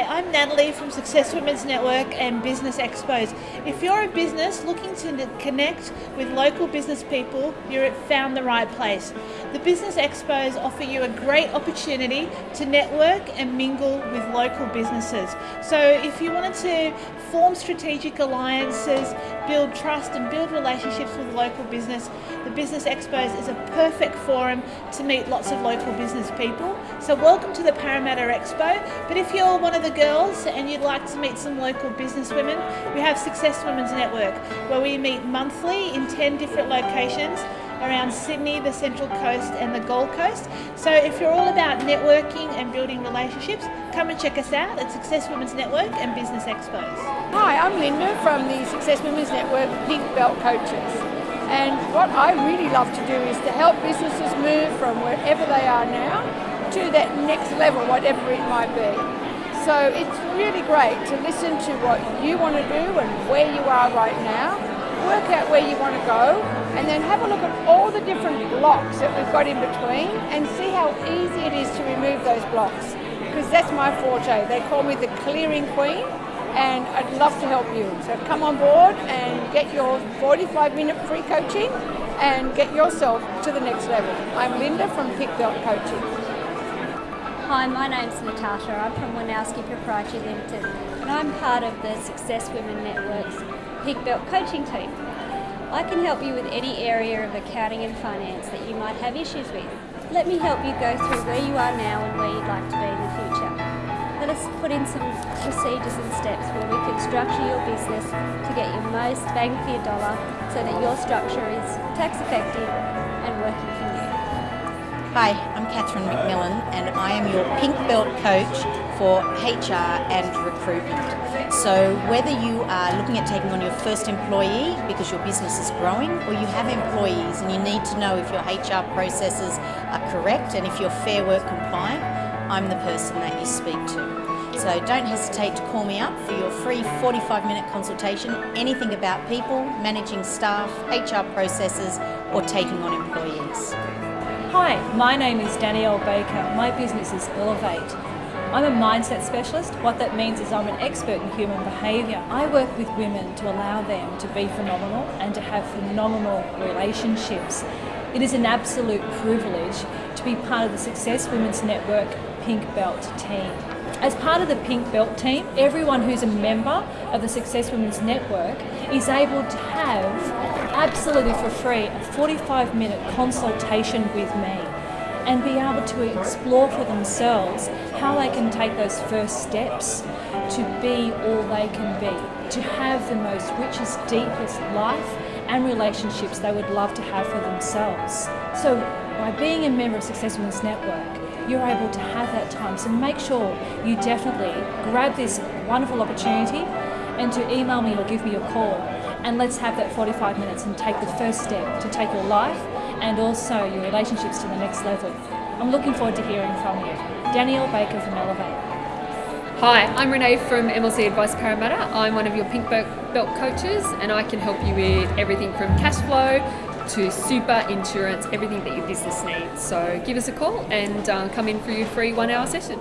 Hi, I'm Natalie from Success Women's Network and Business Expos. If you're a business looking to connect with local business people, you're found the right place. The Business Expos offer you a great opportunity to network and mingle with local businesses. So if you wanted to form strategic alliances, build trust and build relationships with local business, the Business Expos is a perfect forum to meet lots of local business people. So welcome to the Parramatta Expo. But if you're one of the girls and you'd like to meet some local business women, we have Success Women's Network where we meet monthly in 10 different locations around Sydney, the Central Coast and the Gold Coast. So if you're all about networking and building relationships, come and check us out at Success Women's Network and Business Expos. Hi, I'm Linda from the Success Women's Network Pink Belt Coaches. And what I really love to do is to help businesses move from wherever they are now to that next level, whatever it might be. So it's really great to listen to what you want to do and where you are right now, work out where you want to go, and then have a look at all the different blocks that we've got in between and see how easy it is to remove those blocks. Because that's my forte. They call me the clearing queen and I'd love to help you. So come on board and get your 45 minute free coaching and get yourself to the next level. I'm Linda from Pink Belt Coaching. Hi, my name's Natasha. I'm from Winowski Proprietary Limited and I'm part of the Success Women Network's Pink Belt coaching team. I can help you with any area of accounting and finance that you might have issues with. Let me help you go through where you are now and where you'd like to be in the future. Let us put in some procedures and steps where we can structure your business to get your most bang for your dollar so that your structure is tax effective and working for you. Hi, I'm Catherine McMillan and I am your pink belt coach for HR and recruitment. So whether you are looking at taking on your first employee because your business is growing or you have employees and you need to know if your HR processes are correct and if you're Fair Work compliant, I'm the person that you speak to. So don't hesitate to call me up for your free 45 minute consultation, anything about people, managing staff, HR processes or taking on employees. Hi, my name is Danielle Baker. My business is Elevate. I'm a mindset specialist. What that means is I'm an expert in human behaviour. I work with women to allow them to be phenomenal and to have phenomenal relationships. It is an absolute privilege to be part of the Success Women's Network Pink Belt team. As part of the Pink Belt team, everyone who's a member of the Success Women's Network is able to have absolutely for free a 45 minute consultation with me and be able to explore for themselves how they can take those first steps to be all they can be, to have the most richest, deepest life and relationships they would love to have for themselves. So by being a member of Success Women's Network, you're able to have that time. So make sure you definitely grab this wonderful opportunity and to email me or give me a call and let's have that 45 minutes and take the first step to take your life and also your relationships to the next level. I'm looking forward to hearing from you. Danielle Baker from Elevate. Hi, I'm Renee from MLC Advice Parramatta. I'm one of your Pink Belt coaches and I can help you with everything from cash flow to super insurance, everything that your business needs. So give us a call and uh, come in for your free one hour session.